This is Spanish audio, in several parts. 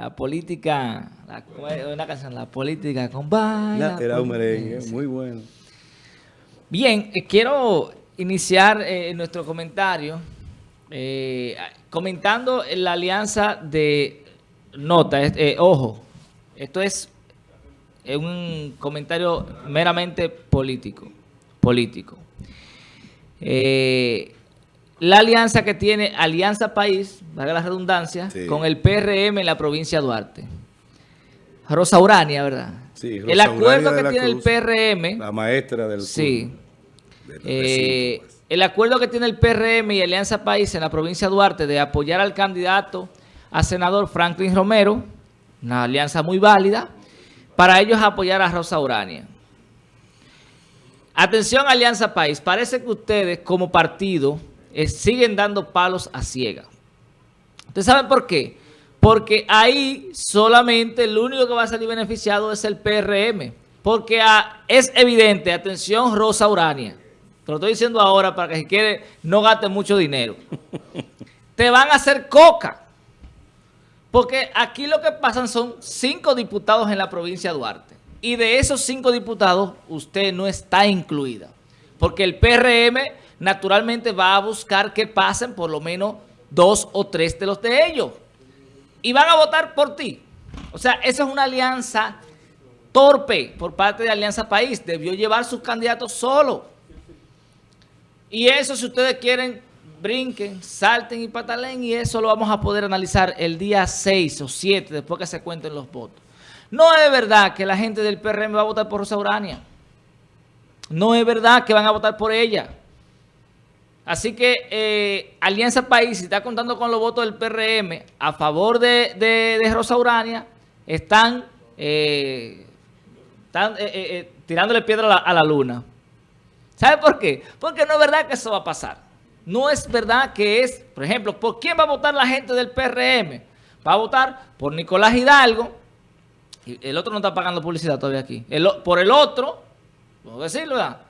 la política, la, una canción, la política con baila. Era un merengue, muy bueno. Bien, eh, quiero iniciar eh, nuestro comentario eh, comentando la alianza de Nota. ojo, esto es un comentario meramente político. político. La alianza que tiene Alianza País, valga la redundancia, con el PRM en la provincia de Duarte. Rosa Urania, ¿verdad? Sí, el acuerdo que tiene el PRM... La maestra del... Sí. Eh, pues. El acuerdo que tiene el PRM y Alianza País en la provincia de Duarte de apoyar al candidato a senador Franklin Romero, una alianza muy válida, para ellos apoyar a Rosa Urania. Atención Alianza País, parece que ustedes como partido eh, siguen dando palos a ciega. ¿Ustedes saben por qué? Porque ahí solamente el único que va a salir beneficiado es el PRM. Porque ah, es evidente, atención Rosa Urania, te lo estoy diciendo ahora para que si quiere no gaste mucho dinero. Te van a hacer coca. Porque aquí lo que pasan son cinco diputados en la provincia de Duarte. Y de esos cinco diputados, usted no está incluida. Porque el PRM naturalmente va a buscar que pasen por lo menos dos o tres de los de ellos. Y van a votar por ti. O sea, esa es una alianza torpe por parte de Alianza País. Debió llevar sus candidatos solo. Y eso, si ustedes quieren, brinquen, salten y patalen, y eso lo vamos a poder analizar el día 6 o 7, después que se cuenten los votos. No es verdad que la gente del PRM va a votar por Rosa Urania. No es verdad que van a votar por ella. Así que eh, Alianza País, si está contando con los votos del PRM a favor de, Rosa Urania, están, eh, eh, tirándole piedra a la luna. ¿Sabe por qué? Porque no es verdad que eso va a pasar. No es verdad que es, por ejemplo, ¿por quién va a votar la gente del PRM? Va a votar por Nicolás Hidalgo. El otro no está pagando publicidad todavía aquí. por el otro, puedo decirlo, ¿verdad?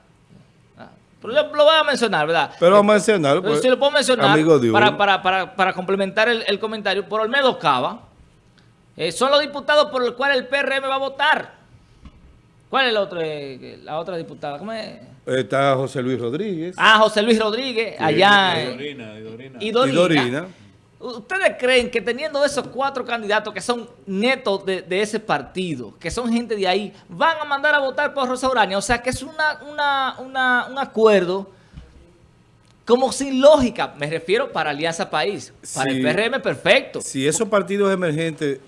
Pero yo lo voy a mencionar, ¿verdad? Pero vamos a mencionarlo. Pues, sí lo puedo mencionar para, para, para, complementar el, comentario. Por Olmedo Cava. Eh, son los diputados por los cuales el PRM va a votar. ¿Cuál es el otro, eh, la otra diputada? ¿Cómo es? Está José Luis Rodríguez. Ah, José Luis Rodríguez, allá. Y Dorina, y Dorina. ¿Ustedes creen que teniendo esos cuatro candidatos que son netos de, ese partido, que son gente de ahí, van a mandar a votar por Rosa Urania? O sea, que es una, un acuerdo como sin lógica. Me refiero para Alianza País. Para el PRM, perfecto. Si esos partidos emergentes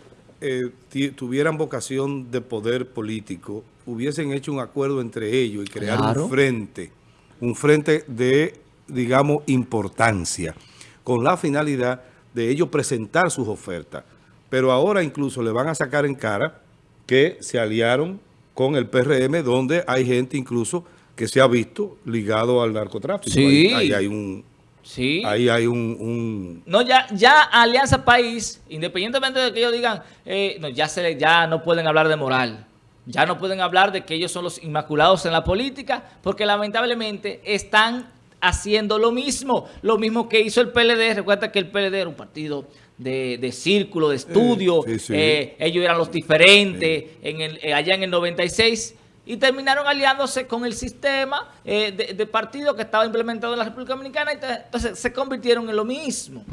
eh, tuvieran vocación de poder político, hubiesen hecho un acuerdo entre ellos y crear un frente, un frente de, digamos, importancia, con la finalidad de ellos presentar sus ofertas. Pero ahora incluso le van a sacar en cara que se aliaron con el PRM, donde hay gente incluso que se ha visto ligado al narcotráfico. Sí. ahí hay un Sí. Ahí hay un, No, ya, ya Alianza País, independientemente de que ellos digan, eh, no, ya, se, ya no pueden hablar de moral. Ya no pueden hablar de que ellos son los inmaculados en la política, porque lamentablemente están haciendo lo mismo. Lo mismo que hizo el PLD. Recuerda que el PLD era un partido de, círculo, de estudio. Eh, ellos eran los diferentes en el, eh, allá en el 96 y terminaron aliándose con el sistema eh, de, partido que estaba implementado en la República Dominicana y entonces se convirtieron en lo mismo.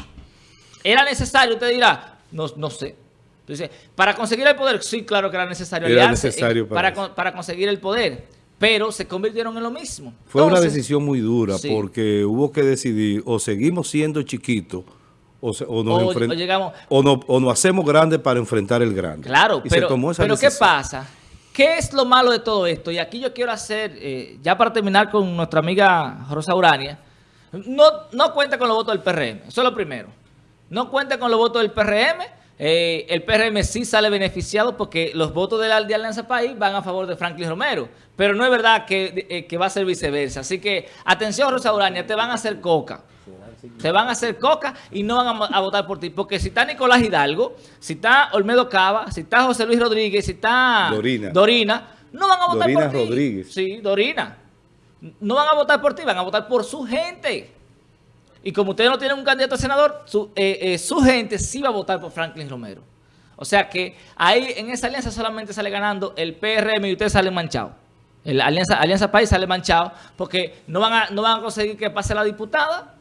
¿Era necesario? Usted dirá, no, no sé. Entonces, para conseguir el poder, sí, claro que era necesario era necesario para, para, conseguir el poder, pero se convirtieron en lo mismo. Fue una decisión muy dura porque hubo que decidir o seguimos siendo chiquitos o, o, nos o, nos hacemos grandes para enfrentar el grande. Claro, pero, pero ¿qué pasa? ¿Qué es lo malo de todo esto? Y aquí yo quiero hacer, eh, ya para terminar con nuestra amiga Rosa Urania, no, no cuenta con los votos del PRM, eso es lo primero. No cuenta con los votos del PRM, eh, el PRM sí sale beneficiado porque los votos de la Alianza País van a favor de Franklin Romero, pero no es verdad que, eh, que va a ser viceversa. Así que, atención Rosa Urania, te van a hacer coca. Se van a hacer coca y no van a, votar por ti. Porque si está Nicolás Hidalgo, si está Olmedo Cava, si está José Luis Rodríguez, si está Dorina, no van a votar por ti. Rodríguez. Sí, Dorina. No van a votar por ti, van a votar por su gente. Y como ustedes no tienen un candidato a senador, su, eh, eh, su gente sí va a votar por Franklin Romero. O sea que ahí en esa alianza solamente sale ganando el PRM y ustedes salen manchados. La alianza, alianza País sale manchado porque no van, a, no van a conseguir que pase la diputada.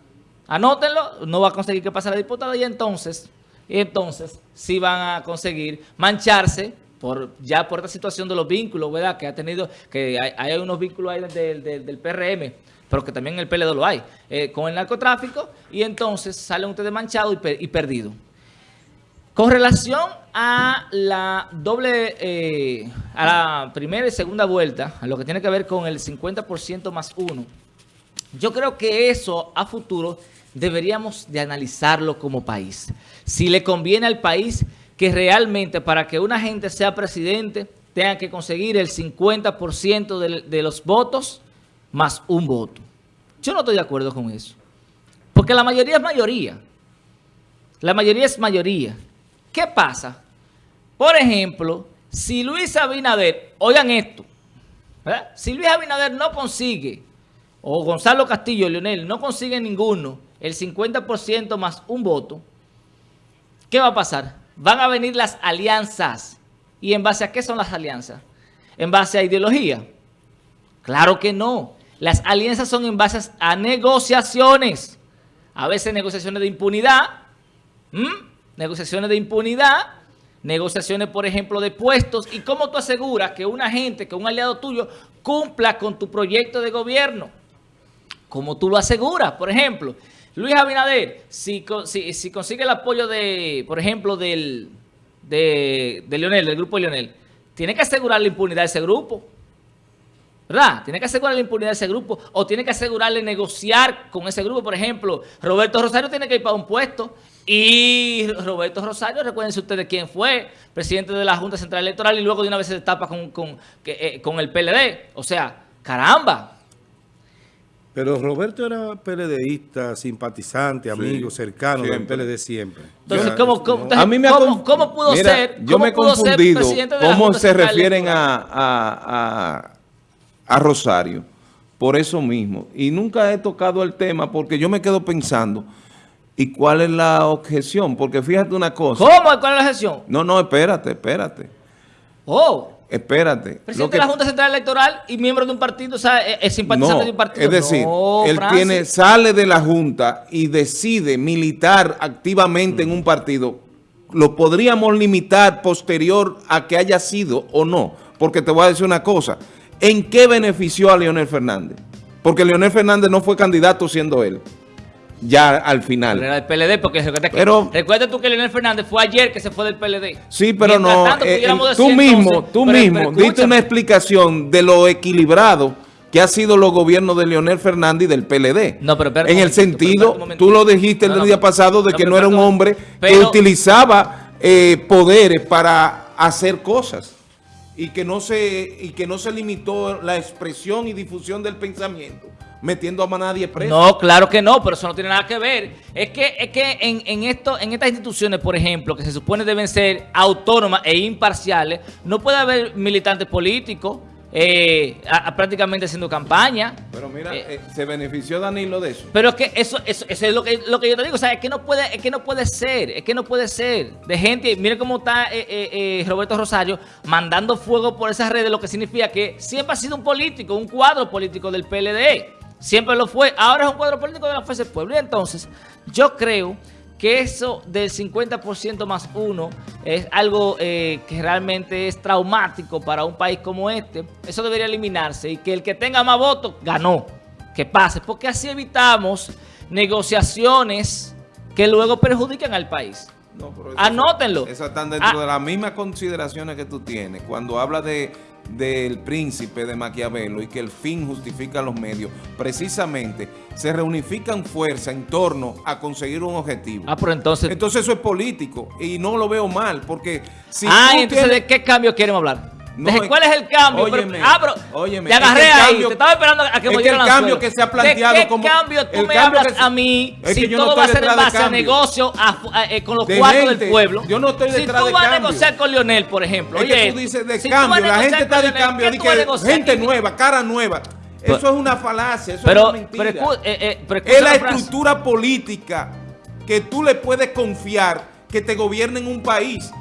Anótenlo, no va a conseguir que pase la diputada y entonces, y entonces sí van a conseguir mancharse por ya por esta situación de los vínculos, ¿verdad? Que ha tenido, que hay, unos vínculos ahí del, del, PRM, pero que también en el PLD lo hay, eh, con el narcotráfico, y entonces salen ustedes manchados y, y perdidos. Con relación a la doble, eh, a la primera y segunda vuelta, a lo que tiene que ver con el 50% más uno, yo creo que eso a futuro deberíamos de analizarlo como país. Si le conviene al país que realmente para que una gente sea presidente tenga que conseguir el 50% de, de los votos más un voto. Yo no estoy de acuerdo con eso. Porque la mayoría es mayoría. La mayoría es mayoría. ¿Qué pasa? Por ejemplo, si Luis Abinader, oigan esto, si Luis Abinader no consigue, o Gonzalo Castillo, Leonel, no consigue ninguno, el 50% más un voto, ¿qué va a pasar? Van a venir las alianzas. ¿Y en base a qué son las alianzas? ¿En base a ideología? Claro que no. Las alianzas son en base a negociaciones. A veces negociaciones de impunidad negociaciones de impunidad, negociaciones, por ejemplo, de puestos. ¿Y cómo tú aseguras que una gente, que un aliado tuyo, cumpla con tu proyecto de gobierno? ¿Cómo tú lo aseguras? Por ejemplo, Luis Abinader, si, si, consigue el apoyo de, por ejemplo, del, de, de del grupo de Leonel, tiene que asegurar la impunidad de ese grupo. ¿Verdad? Tiene que asegurar la impunidad de ese grupo o tiene que asegurarle negociar con ese grupo. Por ejemplo, Roberto Rosario tiene que ir para un puesto y Roberto Rosario, recuérdense ustedes quién fue, presidente de la Junta Central Electoral y luego de una vez se tapa con, con, eh, con el PLD. O sea, caramba. Pero Roberto era PLDista, simpatizante, amigo, cercano del PLD siempre. Entonces, ¿cómo, pudo ser? Yo me he confundido cómo se refieren a a Rosario por eso mismo. Y nunca he tocado el tema porque yo me quedo pensando, ¿y cuál es la objeción? Porque fíjate una cosa. ¿Cómo? ¿Cuál es la objeción? No, no, espérate, espérate. Oh. Espérate. Presidente de la Junta Central Electoral y miembro de un partido, o sea, es simpatizante de un partido. Es decir, él tiene, sale de la Junta y decide militar activamente en un partido. Lo podríamos limitar posterior a que haya sido o no. Porque te voy a decir una cosa. ¿En qué benefició a Leonel Fernández? Porque Leonel Fernández no fue candidato siendo él. Ya al final. Era del PLD, porque pero, recuerda tú que Leonel Fernández fue ayer que se fue del PLD. Sí, pero no. Eh, tú mismo, tú mismo diste una explicación de lo equilibrado que ha sido los gobiernos de Leonel Fernández y del PLD. No, pero, En el sentido, tú lo dijiste el día pasado, de que no era un hombre que utilizaba eh, poderes para hacer cosas y que no se y que no se limitó la expresión y difusión del pensamiento metiendo a nadie preso. No, claro que no, pero eso no tiene nada que ver. Es que, es que en, en, esto, en estas instituciones, por ejemplo, que se supone deben ser autónomas e imparciales, no puede haber militantes políticos, eh, prácticamente haciendo campaña. Pero mira, eh, eh, se benefició Danilo de eso. Pero es que eso, eso, es lo que, lo que yo te digo, o sea, es que no puede, es que no puede ser, es que no puede ser. De gente, mire cómo está Roberto Rosario mandando fuego por esas redes, lo que significa que siempre ha sido un político, un cuadro político del PLD. Siempre lo fue, ahora es un cuadro político de la Fuerza del Pueblo. Y entonces, yo creo que eso del 50% más uno es algo eh, que realmente es traumático para un país como este. Eso debería eliminarse y que el que tenga más votos ganó. Que pase, porque así evitamos negociaciones que luego perjudican al país. Anótenlo. Esas están dentro ah. de las mismas consideraciones que tú tienes. Cuando habla de del príncipe de Maquiavelo y que el fin justifica los medios, precisamente se reunifican fuerzas en torno a conseguir un objetivo. Ah, pero entonces... Entonces eso es político y no lo veo mal porque... Si ah, entonces ¿de qué cambio queremos hablar? ¿Cuál es el cambio? Óyeme, ah, pero óyeme, te agarré ahí, te estaba esperando a que me el cambio que se ha planteado ¿De qué cambio tú me hablas a mí si todo va a ser en base a negocio eh, con los cuadros del pueblo? Yo no estoy detrás de Si tú vas a negociar con Lionel, por ejemplo. Es que tú dices de cambio, la gente está de cambio, gente nueva, cara nueva. Eso es una falacia, eso es una mentira. Eh, eh, es la estructura política que tú le puedes confiar que te gobierne en un país.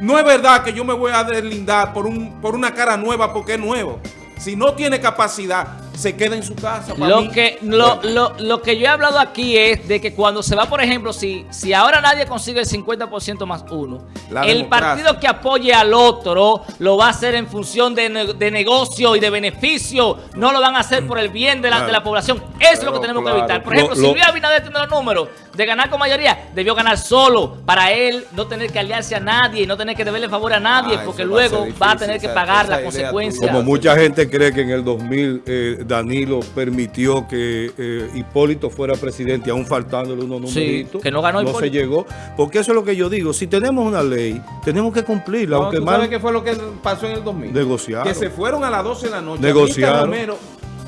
No es verdad que yo me voy a deslindar por, un, por una cara nueva porque es nuevo. Si no tiene capacidad, se queda en su casa. Lo, Que, lo, lo, que yo he hablado aquí es de que cuando se va, por ejemplo, si, si ahora nadie consigue el 50% más uno, el partido que apoye al otro lo va a hacer en función de, negocio y de beneficio. No lo van a hacer por el bien de la, de la población. Eso es lo que tenemos que evitar. Por ejemplo, si Luis Abinader tiene los números de ganar con mayoría, debió ganar solo para él no tener que aliarse a nadie y no tener que deberle favor a nadie, ah, porque luego va a, tener que pagar las consecuencias. Como mucha gente cree que en el 2000 eh, Danilo permitió que eh, Hipólito fuera presidente, aún faltándole unos numeritos. que no ganó No se llegó. Porque eso es lo que yo digo. Si tenemos una ley, tenemos que cumplirla. aunque ¿tú sabes qué fue lo que pasó en el 2000? Negociaron. Que se fueron a las 12 de la noche. Negociaron.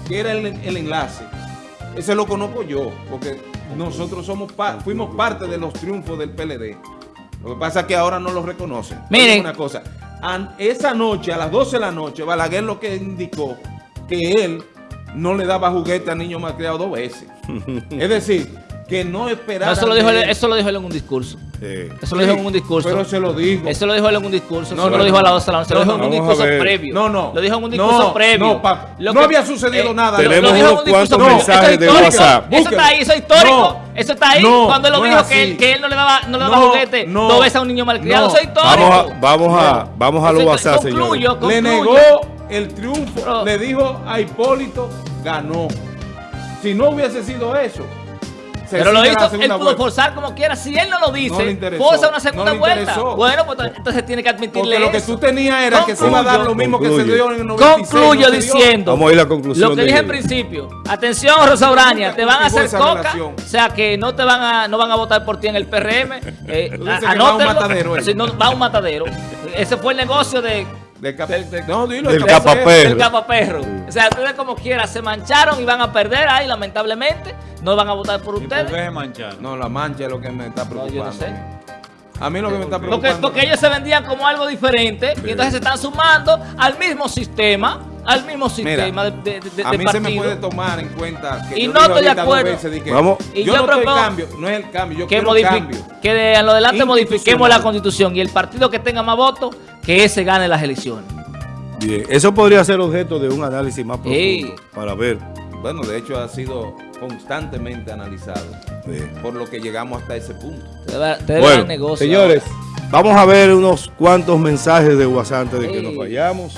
que era el, el enlace. Ese lo conozco yo, porque nosotros somos fuimos parte de los triunfos del PLD. Lo que pasa es que ahora no lo reconocen. Miren. Una cosa, esa noche, a las 12 de la noche, Balaguer lo que indicó que él no le daba juguete a niños malcriados dos veces. es decir, que no esperaba. eso, lo dijo él, eso lo dijo él en un discurso. Eso lo dijo en un discurso. Pero se lo dijo. Eso lo dijo él en un discurso. No, no, lo dijo a la 12 Se lo dijo en un discurso previo. No, no. Lo dijo en un discurso previo. No, no había sucedido eh, nada. Tenemos unos cuantos mensajes de WhatsApp. Eso está ahí, eso es histórico. Eso está ahí. Cuando él lo dijo que él, que él no le daba, no le daba juguete dos veces a un niño malcriado. Eso es histórico. Vamos a, vamos a, los WhatsApp, señor. Le negó el triunfo. Le dijo a Hipólito, ganó. Si no hubiese sido eso, pero lo hizo, él pudo forzar como quiera. Si él no lo dice, forza una segunda vuelta. Bueno, pues entonces tiene que admitirle Porque lo que tú tenías era que se iba a dar lo mismo que se dio en el 96. Concluyo diciendo. Vamos a ir a la conclusión. Lo que dije al principio. Atención, Rosa Urania, te van a hacer coca. O sea que no te van a, no van a votar por ti en el PRM. Eh, va un matadero. Si no, va un matadero. Ese fue el negocio de del, no, dilo, del capaperro. Del capaperro. O sea, ustedes como quiera se mancharon y van a perder ahí, lamentablemente. No van a votar por ustedes. ¿Por qué manchar? No, la mancha es lo que me está preocupando. No, yo no sé. A mí lo que me está preocupando. Porque, porque ellos se vendían como algo diferente y entonces se están sumando al mismo sistema al mismo sistema de, de, de, A mí se me puede tomar en cuenta que y no estoy de acuerdo. Vamos. Y yo, no propongo cambio, no es el cambio, yo que quiero cambio. Que de lo adelante modifiquemos la constitución y el partido que tenga más votos, que ese gane las elecciones. Bien, eso podría ser objeto de un análisis más profundo para ver. Bueno, de hecho ha sido constantemente analizado por lo que llegamos hasta ese punto. bueno, señores, vamos a ver unos cuantos mensajes de WhatsApp antes de que nos vayamos.